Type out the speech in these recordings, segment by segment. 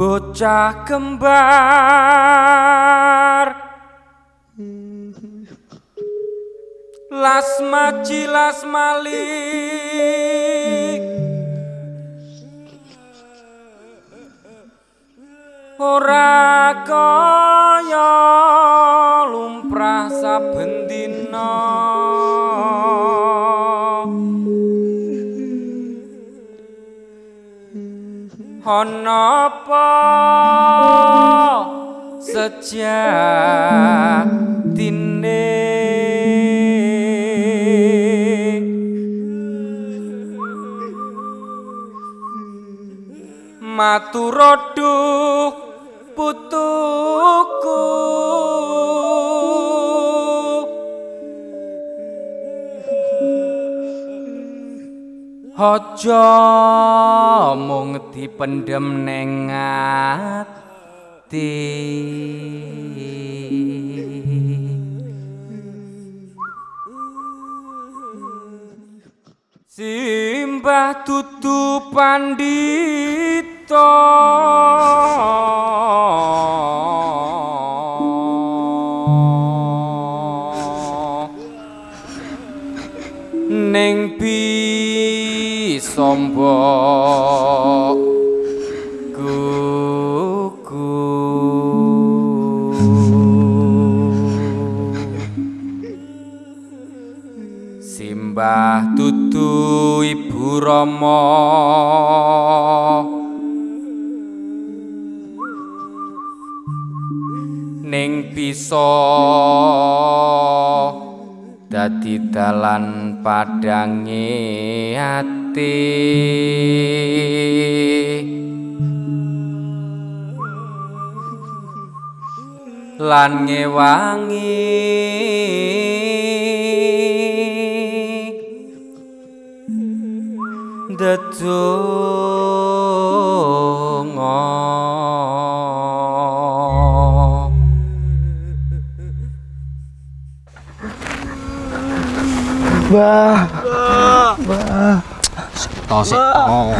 bocah kembar. Las maji las malik ora kaya lumrah saben dina apa sejatine? Maturoduh putuku. Aja mung dipendem ning ati. Simbah dudu pandita rama ning bisa dadi dalan padange ati. Lan ngewangi dedonga Bah, Tosik. Oh.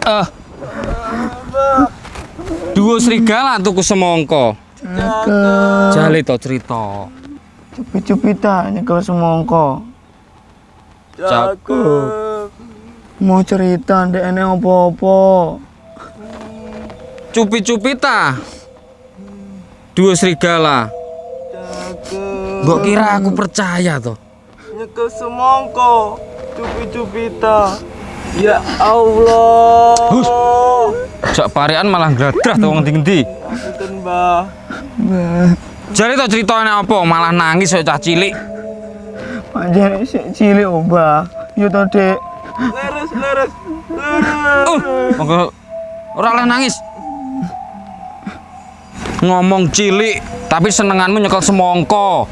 Eh. Duo serigala tuku semongko. cakep. Jale to cerita. Cupit-cupita nyekel semongko. Cakep. Mau cerita ndek ene opo-opo. Cupi-cupi ta. Duo serigala. Mbok kira aku percaya to. nyekel semongko cupi-cupita ya Allah Hus. Jak parean malah gradrah to wong ndi-endi. Punten, Mbah Bah, Jare to ceritane apa malah nangis cah cilik. sik cilik obah. Yo to, Dek. Leres leres leres Uh, monggo ora oleh nangis. Ngomong cilik, tapi senenganmu nyekel semongko.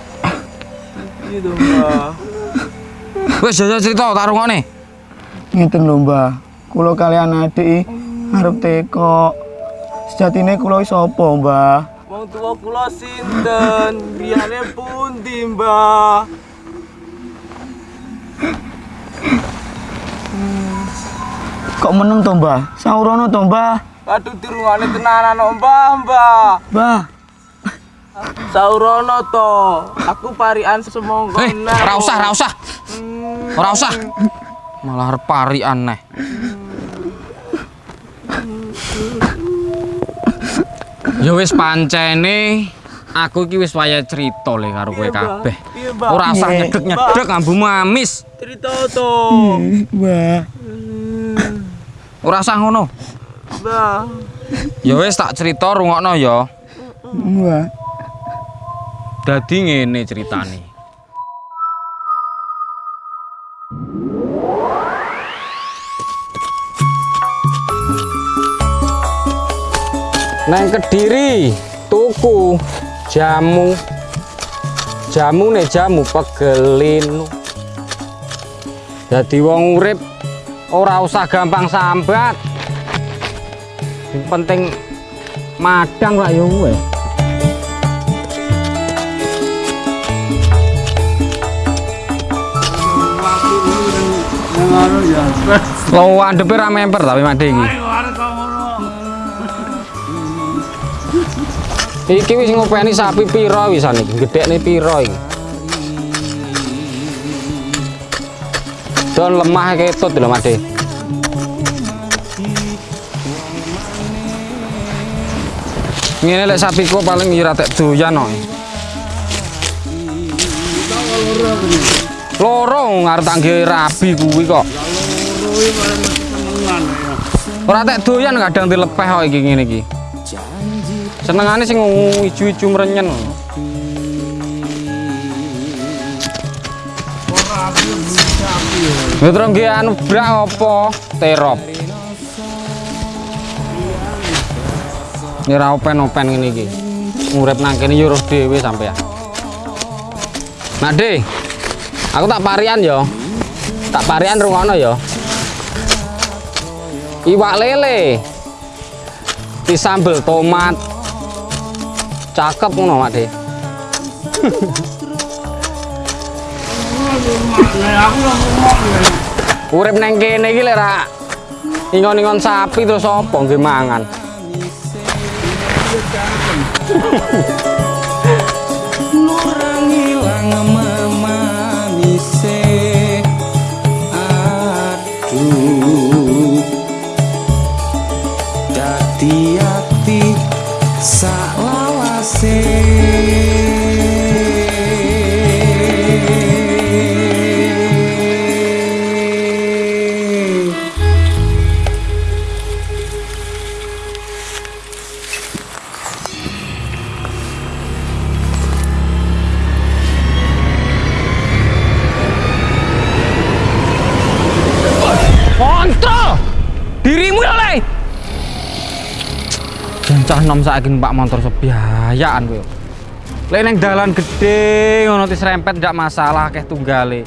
gitu Mbah Wis jajal cerita tak rungokne. Ngeten lho, Mbah. Kula kalian adik arep teko. Sejatine kula iki sapa, Mbah? wong tua kula sinten griyane pundi Mbah Kok meneng to, Mbah? Saurono to, Mbah? Aduh dirungane tenanan kok, Mbah Mbah Mbah, Saurono to aku parian semongko Eh, nah, ora usah, ora usah. Hmm. Ora usah. Malah arep parian neh. Ya wis pancene aku iki wis waya cerita le karo kowe Iya, kabeh. Iya. Ora usah Iya. nyedek-nyedek ambumu amis. cerita to Mbah. Ora usah ngono. Mbah Ya wis tak cerita rungokno ya. Mbah. Dadi ngene ceritane. Nang Kediri tuku jamu. Jamu nek jamu pegelin. Dadi wong urip ora usah gampang sambat. Yang penting madang lah ya andepe ra memper tapi mati Iki wis ngopeni sapi pira wisan iki? Gedekne pira iki? Don lemah ketut lho, Made. Ngene lek sapiku paling tek doyan kok. Loro ngarep tak nggawe rabi kuwi kok. Ora tek doyan kadang dilepeh kok iki ngene iki. Senengane sing ijo-ijo mrenyen. Ya terus nggih anu brak apa? Terop. Ya ora open-open ngene iki. Urip nang kene yo roh dhewe sampean. Nak aku tak parian yo. Tak parian rungono yo. Iwak lele. Disambel tomat. Cakep ngono, Mak De. Urip neng kene iki lek ra ingon-ingon sapi terus apa nggih mangan. saiki Pak motor sebiayaan kowe. Lek ning dalan gede ngono serempet ndak masalah akeh tunggale.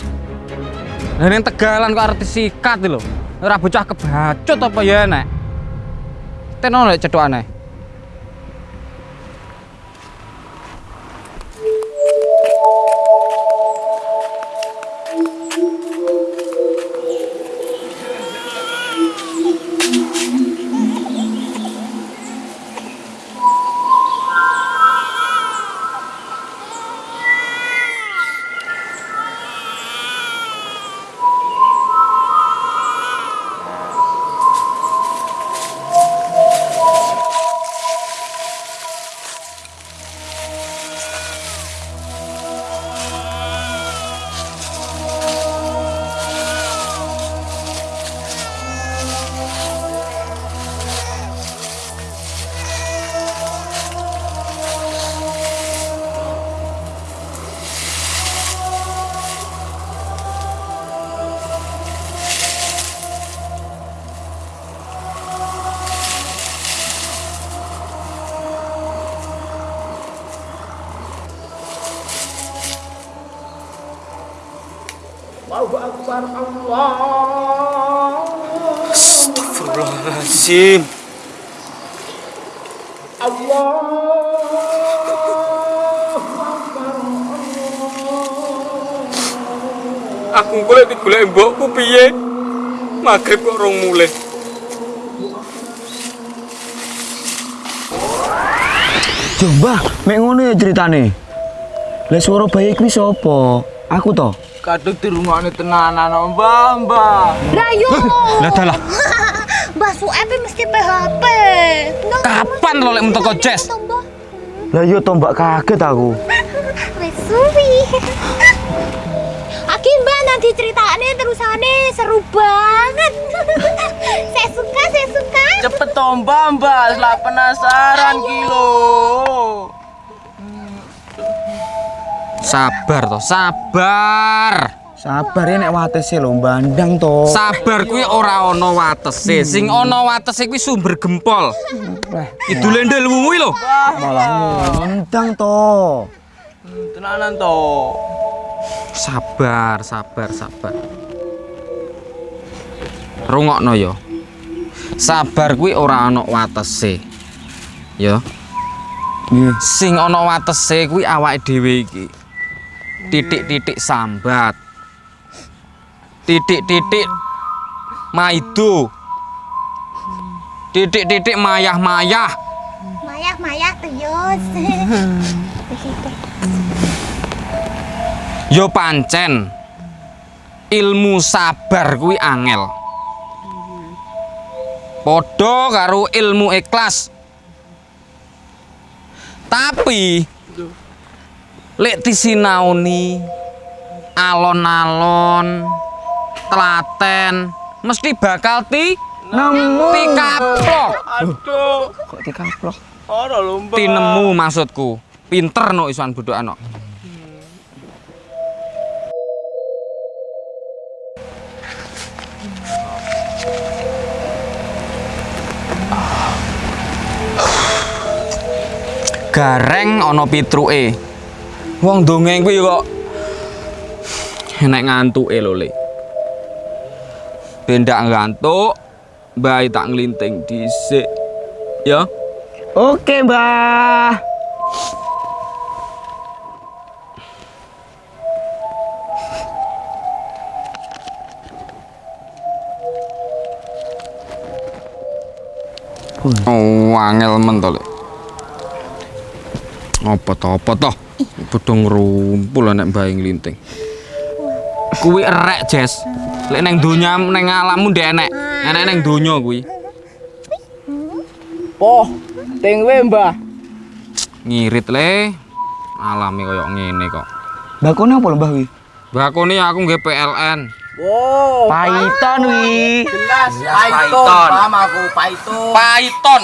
Lah ning Tegalan kok arep disikat lho. Ora bocah kebacut apa ya nek. Lek. Astagfirullahaladzim Aku golek digolek mbokku piye? Magrib kok rong mulai. Coba, mek ngono ya ceritane. Lah suara bayi kuwi sapa? Aku to. Kadung dirungokne tenanan Mbak, Mbak. Lah yo. Lah dalah. Mbak Suep mesti PHP. Kapan lo lek mentok Jess? Tambah. Lah yo to Mbak kaget aku. Wes suwi. Aki Mbak nanti ceritanya terusane seru banget. saya suka, saya suka. Cepet toh Mbak, Mbak. Lah penasaran kilo. Sabar toh, sabar. Sabar ya nek watese lho bandang to. Sabar kuwi ora ana watese. Sing ana watese kuwi sumber gempol. Kidule ndelmu kuwi lho. Malah ngundang to. Tenanan toh. Sabar, sabar, sabar. Rungokno ya. Sabar kuwi ora ana watese. Ya. Sing ana watese kuwi awake dhewe iki. Titik-titik sambat. Titik-titik maido. Titik-titik mayah-mayah. Maya, Maya, tuyus. Yo pancen ilmu sabar kuwi angel. Padha karo ilmu ikhlas. Tapi lek disinaoni alon-alon telaten mesti bakal ti Nemu. tikaplok. Aduh, Kok dikaplok? ora lho, Mbak. Tinemu maksudku. Pinter no isuan budok no. Gareng ana pitruke. Wong dongeng kuwi kok enek ngantuke lho, Le. Ben ngantuk, bae tak nglinting dhisik. Ya. Oke, Mbah. Oh, angel men to, Lek. Apa to, apa to? Padha ngrumpul nek bae nglinting. Kuwi erek, Jes. Lek neng donya neng alammu ndek enek. Enek neng donya kuwi. Poh, ting Mbah. Ngirit le. Alami koyo ngene kok. Bakone apa lho, Mbah wi? Bakone aku nggih PLN. Wow, Python wi. jelas. Python. Paham aku, Python. Python.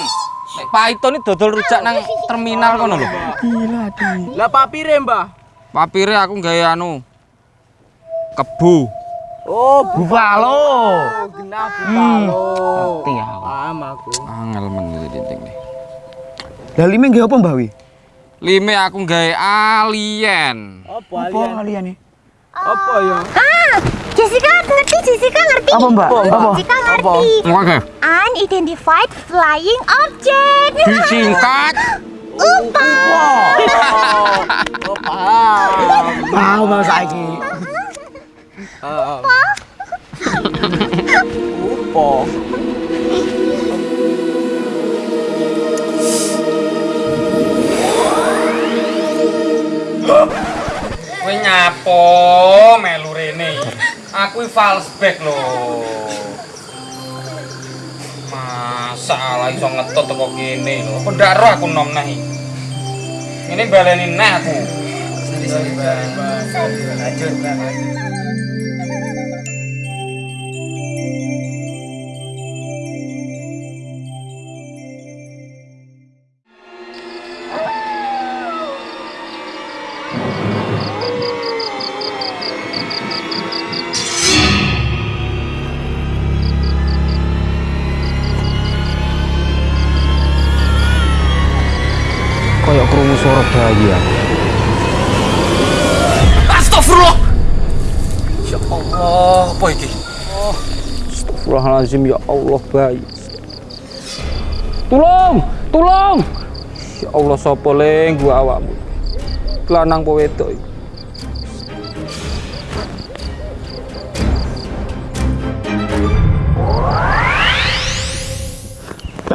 Python iki dodol rujak nang terminal kono lho. Gila, Di. Lah papire, Mbah? Papire aku gawe anu kebu. Oh, Buffalo. genah bupalo. Ngerti aku. Paham aku. Angel men nih. Lah lime nggih apa, Mbah wi? Lime aku gawe alien. Apa Apa alien? kalian nih? Apa ya? Ah, Jessica ngerti, Jessica ngerti. Apa, Mbak? Apa? Jessica ngerti. Oke. Unidentified flying object. Disingkat UFO. Oh, paham. Mau mau saiki. Heeh. Upo. kowe nyapo melu rene. Aku false back lho. Masalah iso ngetut teko kene lho. Apa ndak aku nom neh. iki? Ini baleni neh aku. Lanjut, Mbak. Kayak krungu suara bayi aku. Astagfirullah. Ya Allah, apa iki? Astagfirullahalazim ya Allah bayi. Tolong, tolong. Ya Allah sapa leng gua awakmu. Lanang apa wedok iki?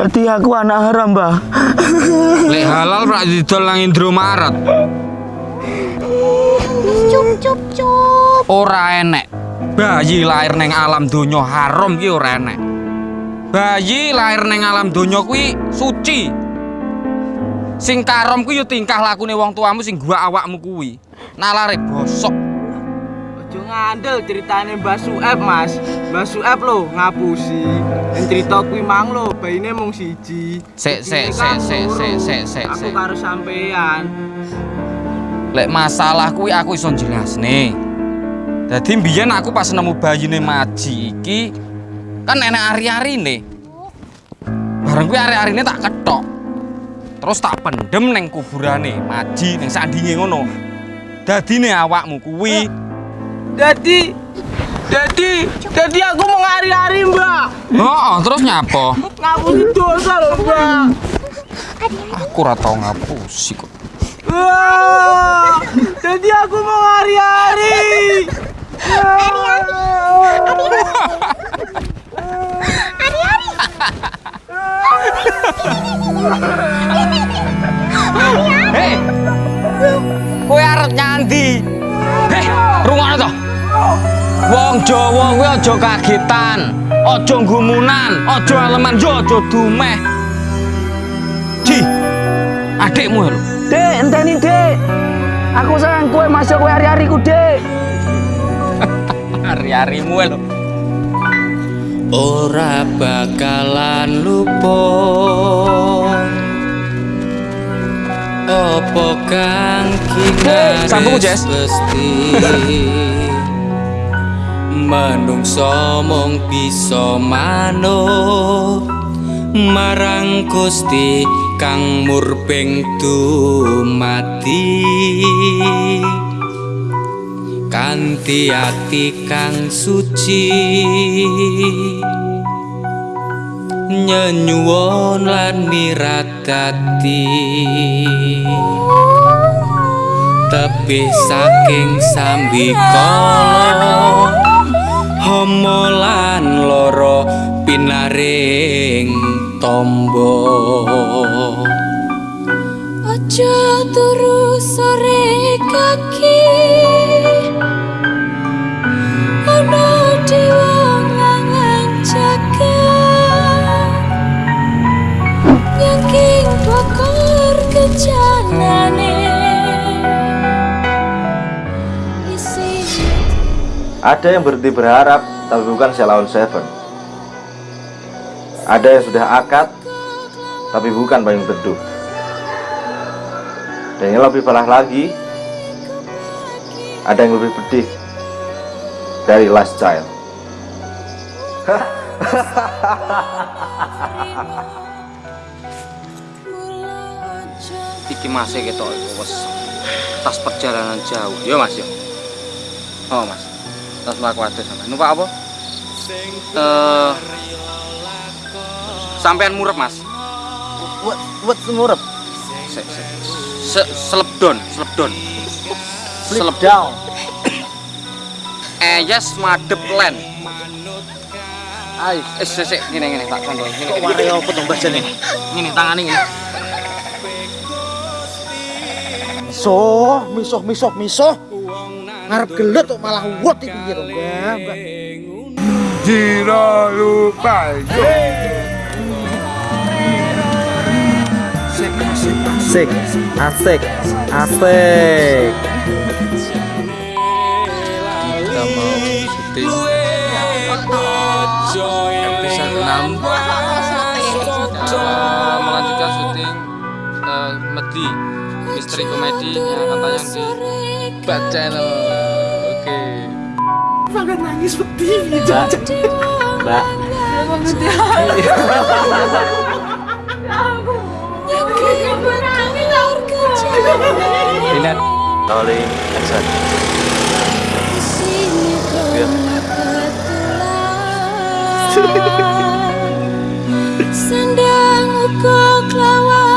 Berarti aku anak haram, Mbah. Lek halal rak didol nang Indomaret. Cup, cup, cup. Ora enek. Bayi lahir neng alam donya haram ki ora enek. Bayi lahir neng alam donya kuwi suci. Sing karom kuwi ya tingkah lakune wong tuamu sing gua awakmu kuwi. Nalare bosok. Ojo ngandel ceritane Mbah Sueb, Mas. Mbah Sueb lho ngapusi. Yang cerita kuwi mang lho, baine mung siji. Sik, sik, Ini sik, kan sik, loro. sik, sik, sik, Aku sik. karo sampean. Lek masalah kuwi aku iso jelasne. Dadi mbiyen aku pas nemu bayine Maji iki kan enek ari-arine. Bareng kuwi ari-arine tak ketok. Terus tak pendem neng kuburane Maji neng sandinge ngono. Dadine awakmu kuwi Dadi Dadi, dadi aku mau ngari-ari, Mbak. Heeh, terus nyapa? Ngapusi dosa lho, Mbak. Aku ora tau ngapusi kok. Wah, jadi aku mau. Hari-hari. Hei, kowe arep nyandi? Hei. Wong Jawa kuwi aja kagetan, aja gumunan, aja aleman, yo aja dumeh. Ji, adikmu lho. Dek, enteni dek. Aku sayang kue masuk kue hari-hari ku dek. Hari-harimu lho. ora bakalan lupa apa kang Hei, sambung, Jess. Manungsa mung bisa manut. Marang Gusti kang murbeng dumati kanthi ati kang suci. Nyenyuwun lan miradati. Tebih saking sambikala homo lan loro pinaring tombo Aja turu sore kaki Ada yang berhenti berharap, tapi bukan Selawan Seven. Ada yang sudah akad, tapi bukan payung teduh. Dan yang lebih parah lagi, ada yang lebih pedih dari Last Child. Iki masih ketok tas perjalanan jauh. Yo Mas yo. Oh Mas. Mlaku adoh sampean. Numpak apa? Eh Sampean murep Mas. Wet wet ngurep. Se, se, se, selepdon, selepdon. Slip down. Eyes madep len. Ayo. Eh, sik ngene ngene tak contoh. Ngene. Kok ware apa to Mbah Jan ini? Ngene tangane ngene. So, misuh misuh misuh. Ngarep gelut kok malah wet iki piye to, Mbah? Mbah. Asik, asik, asik. kita mau syuting episode 6 Kita melanjutkan syuting eh, Medi misteri komedi yang akan tayang di Bat Channel banget nangis seperti? Mbak, Mbak. Lihat. Iya. Sendang lawan